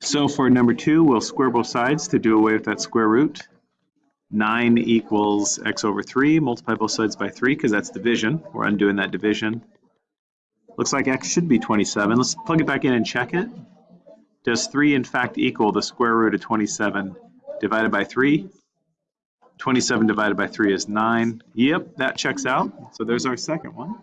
So for number two, we'll square both sides to do away with that square root. 9 equals x over 3, multiply both sides by 3 because that's division. We're undoing that division. Looks like x should be 27. Let's plug it back in and check it. Does 3 in fact equal the square root of 27 divided by 3? 27 divided by 3 is 9. Yep, that checks out. So there's our second one.